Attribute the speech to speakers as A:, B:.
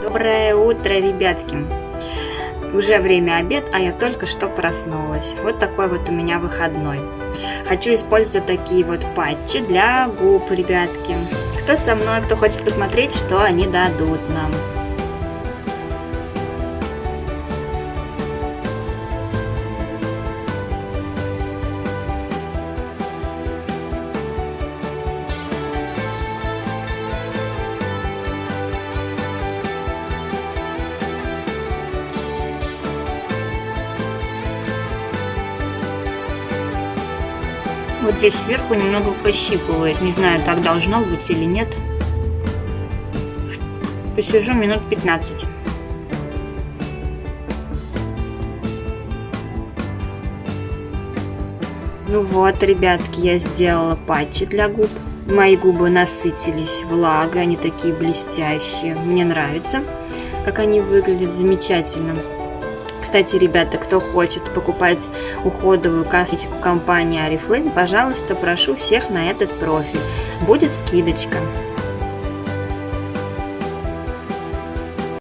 A: Доброе утро, ребятки! Уже время обед, а я только что проснулась. Вот такой вот у меня выходной. Хочу использовать такие вот патчи для губ, ребятки. Кто со мной, кто хочет посмотреть, что они дадут нам. Вот здесь сверху немного пощипывает. Не знаю, так должно быть или нет. Посижу минут 15. Ну вот, ребятки, я сделала патчи для губ. Мои губы насытились влагой, они такие блестящие. Мне нравится, как они выглядят замечательно. Кстати, ребята, кто хочет покупать уходовую косметику компании Oriflame, пожалуйста, прошу всех на этот профиль. Будет скидочка.